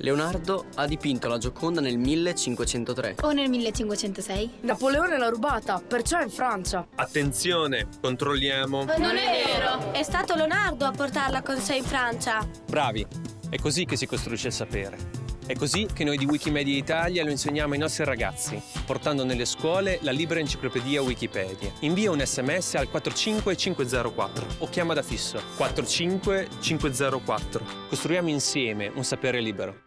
Leonardo ha dipinto la Gioconda nel 1503. O nel 1506? Napoleone l'ha rubata, perciò è in Francia. Attenzione, controlliamo. Non è vero! È stato Leonardo a portarla con sé in Francia. Bravi, è così che si costruisce il sapere. È così che noi di Wikimedia Italia lo insegniamo ai nostri ragazzi, portando nelle scuole la libera enciclopedia Wikipedia. Invia un sms al 45504 o chiama da fisso 45504. Costruiamo insieme un sapere libero.